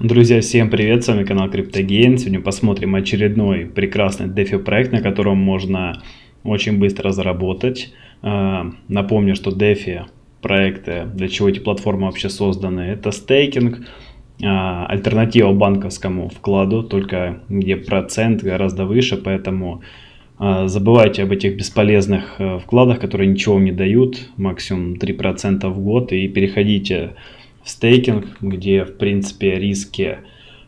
Друзья, всем привет, с вами канал CryptoGain. Сегодня посмотрим очередной прекрасный DeFi проект, на котором можно очень быстро заработать. А, напомню, что DeFi проекты, для чего эти платформы вообще созданы, это стейкинг, а, альтернатива банковскому вкладу, только где процент гораздо выше, поэтому а, забывайте об этих бесполезных э, вкладах, которые ничего не дают, максимум 3% в год, и переходите стейкинг, где в принципе риски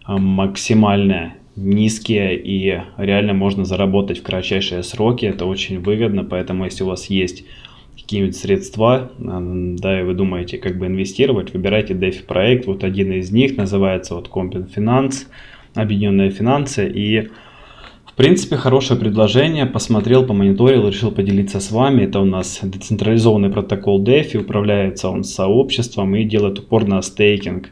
а, максимально низкие и реально можно заработать в кратчайшие сроки. Это очень выгодно, поэтому если у вас есть какие-нибудь средства, а, да, и вы думаете, как бы инвестировать, выбирайте DeFi проект. Вот один из них называется вот Compen Finance, Объединенные финансы. И принципе, хорошее предложение. Посмотрел, помониторил, решил поделиться с вами. Это у нас децентрализованный протокол DeFi. Управляется он сообществом и делает упор на стейкинг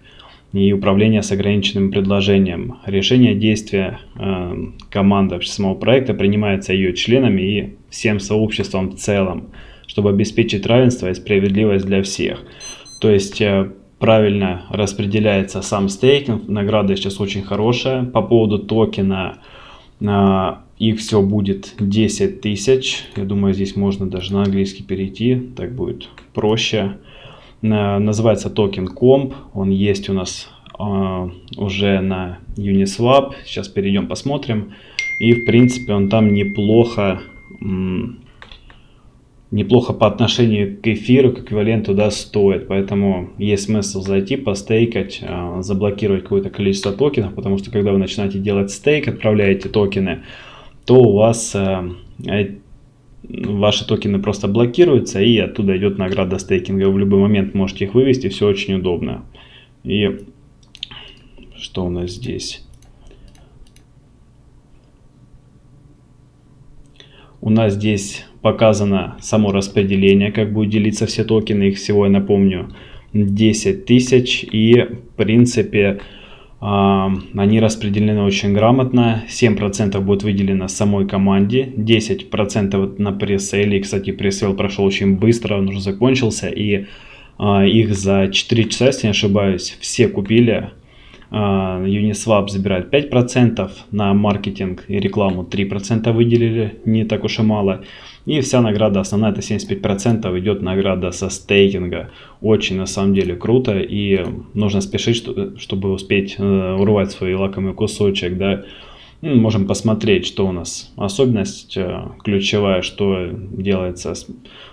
и управление с ограниченным предложением. Решение действия э, команды самого проекта принимается ее членами и всем сообществом в целом, чтобы обеспечить равенство и справедливость для всех. То есть э, правильно распределяется сам стейкинг, награда сейчас очень хорошая. По поводу токена их все будет 10 тысяч. Я думаю, здесь можно даже на английский перейти. Так будет проще. Называется токен Comp. Он есть у нас а, уже на Uniswap. Сейчас перейдем посмотрим. И в принципе он там неплохо неплохо по отношению к эфиру, к эквиваленту, да, стоит. Поэтому есть смысл зайти, постейкать, а, заблокировать какое-то количество токенов, потому что когда вы начинаете делать стейк, отправляете токены, то у вас а, э, ваши токены просто блокируются и оттуда идет награда стейкинга. Вы в любой момент можете их вывести, все очень удобно. И что у нас здесь? У нас здесь показано само распределение, как будет делиться все токены. Их всего, я напомню, 10 тысяч. И, в принципе, а, они распределены очень грамотно. 7% будет выделено самой команде, 10% на пресейле. Кстати, пресейл прошел очень быстро, он уже закончился. И а, их за 4 часа, если не ошибаюсь, все купили. А, Uniswap забирает 5%, на маркетинг и рекламу 3% выделили, не так уж и мало. И вся награда основная, это 75% идет награда со стейкинга. Очень на самом деле круто и нужно спешить, чтобы успеть э, урвать свой лакомый кусочек, да. Ну, можем посмотреть, что у нас особенность э, ключевая, что делается.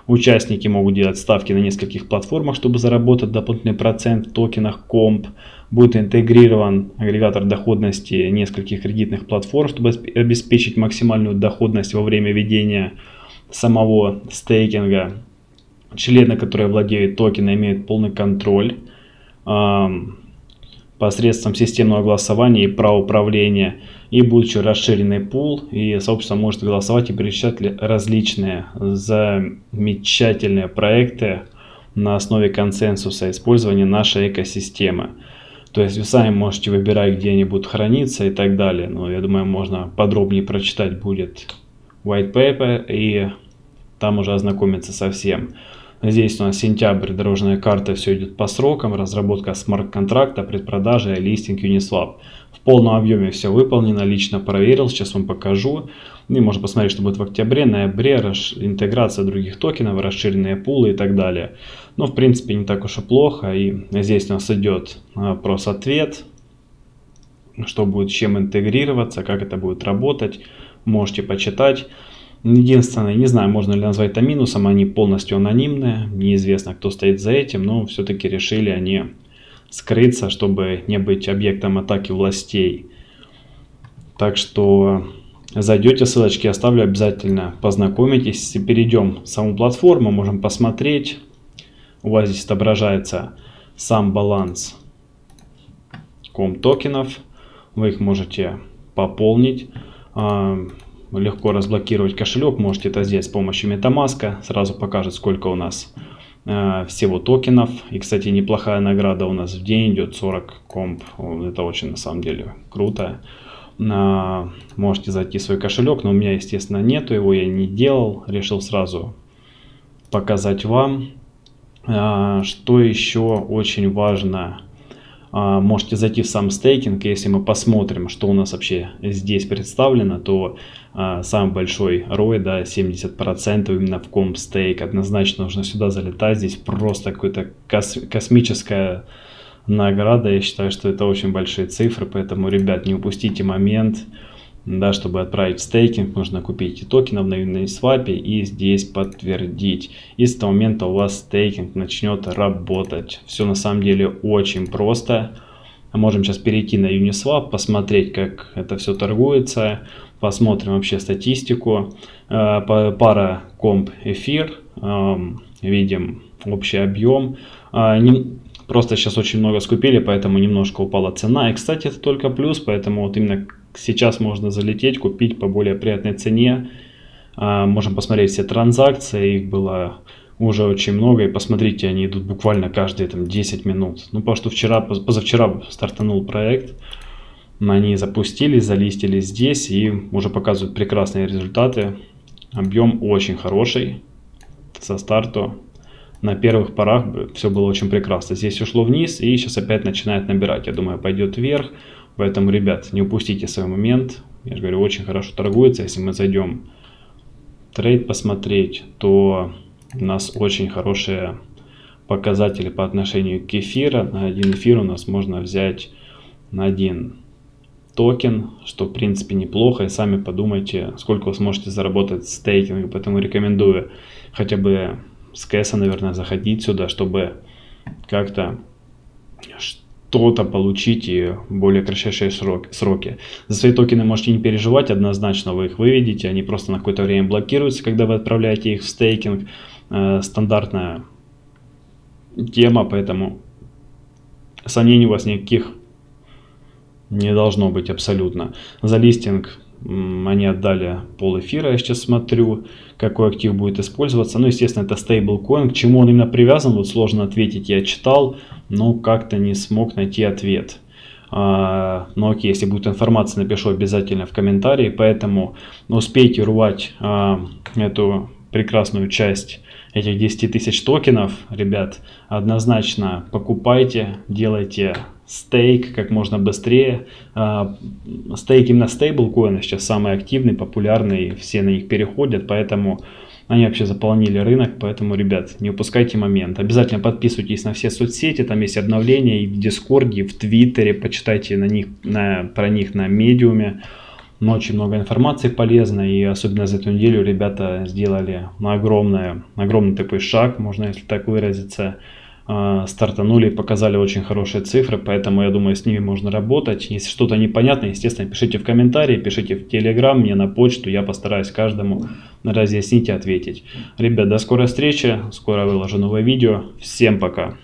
Участники могут делать ставки на нескольких платформах, чтобы заработать дополнительный процент в токенах комп. Будет интегрирован агрегатор доходности нескольких кредитных платформ, чтобы обеспечить максимальную доходность во время ведения самого стейкинга. Члены, которые владеют токеном, имеют полный контроль посредством системного голосования и права управления и еще расширенный пул и сообщество может голосовать и перечислять различные замечательные проекты на основе консенсуса использования нашей экосистемы. То есть вы сами можете выбирать, где они будут храниться и так далее. Но я думаю, можно подробнее прочитать будет white paper и там уже ознакомиться со всем. Здесь у нас сентябрь, дорожная карта, все идет по срокам, разработка смарт-контракта, предпродажа и листинг Uniswap. В полном объеме все выполнено, лично проверил, сейчас вам покажу. И можно посмотреть, что будет в октябре, ноябре, интеграция других токенов, расширенные пулы и так далее. Но в принципе не так уж и плохо. И здесь у нас идет вопрос-ответ, что будет чем интегрироваться, как это будет работать. Можете почитать. Единственное, не знаю, можно ли назвать это минусом, они полностью анонимные, неизвестно, кто стоит за этим, но все-таки решили они скрыться, чтобы не быть объектом атаки властей. Так что зайдете, ссылочки оставлю обязательно, познакомитесь. Перейдем в саму платформу, можем посмотреть. У вас здесь отображается сам баланс ком токенов. Вы их можете пополнить. Легко разблокировать кошелек, можете это сделать с помощью MetaMask. Сразу покажет, сколько у нас э, всего токенов. И, кстати, неплохая награда у нас в день идет 40 комп. Это очень, на самом деле, круто. Э, можете зайти в свой кошелек, но у меня, естественно, нету его, я не делал. Решил сразу показать вам. Э, что еще очень важно можете зайти в сам стейкинг, если мы посмотрим, что у нас вообще здесь представлено, то а, самый большой ROI, да, 70% именно в комп стейк, однозначно нужно сюда залетать, здесь просто какая-то кос космическая награда, я считаю, что это очень большие цифры, поэтому, ребят, не упустите момент, да, чтобы отправить стейкинг, нужно купить и токенов на Uniswap и здесь подтвердить. И с этого момента у вас стейкинг начнет работать. Все на самом деле очень просто. Можем сейчас перейти на Uniswap, посмотреть, как это все торгуется. Посмотрим вообще статистику. Э, пара комп эфир. Эм, видим общий объем. Э, просто сейчас очень много скупили, поэтому немножко упала цена. И, кстати, это только плюс, поэтому вот именно сейчас можно залететь, купить по более приятной цене. А, можем посмотреть все транзакции, их было уже очень много, и посмотрите, они идут буквально каждые там 10 минут. Ну, потому что вчера, позавчера стартанул проект, они запустились, залистились здесь и уже показывают прекрасные результаты. Объем очень хороший со старту. На первых порах все было очень прекрасно. Здесь ушло вниз и сейчас опять начинает набирать. Я думаю, пойдет вверх. Поэтому, ребят, не упустите свой момент. Я же говорю, очень хорошо торгуется. Если мы зайдем trade посмотреть, то у нас очень хорошие показатели по отношению к эфиру. На один эфир у нас можно взять на один токен, что в принципе неплохо. И сами подумайте, сколько вы сможете заработать с стейкингом. Поэтому рекомендую хотя бы с кэса, наверное, заходить сюда, чтобы как-то что-то получить и более кратчайшие сроки. За свои токены можете не переживать, однозначно вы их выведете, они просто на какое-то время блокируются, когда вы отправляете их в стейкинг. Э, стандартная тема, поэтому сомнений у вас никаких не должно быть абсолютно. За листинг они отдали пол эфира, я сейчас смотрю, какой актив будет использоваться. Ну, естественно, это стейблкоин. К чему он именно привязан, вот сложно ответить. Я читал, но как-то не смог найти ответ. А, но окей, если будет информация, напишу обязательно в комментарии. Поэтому успейте урвать а, эту прекрасную часть этих 10 тысяч токенов, ребят, однозначно покупайте, делайте stake как можно быстрее. А, stake именно стейблкоины сейчас самый активный, популярный, все на них переходят, поэтому они вообще заполнили рынок, поэтому, ребят, не упускайте момент. Обязательно подписывайтесь на все соцсети, там есть обновления и в Дискорде, и в Твиттере, почитайте на них, на, про них на Медиуме. Очень много информации полезной, и особенно за эту неделю ребята сделали огромное, огромный такой шаг, можно если так выразиться, стартанули и показали очень хорошие цифры, поэтому я думаю, с ними можно работать. Если что-то непонятно, естественно, пишите в комментарии, пишите в Телеграм, мне на почту, я постараюсь каждому разъяснить и ответить. Ребят, до скорой встречи, скоро выложу новое видео, всем пока!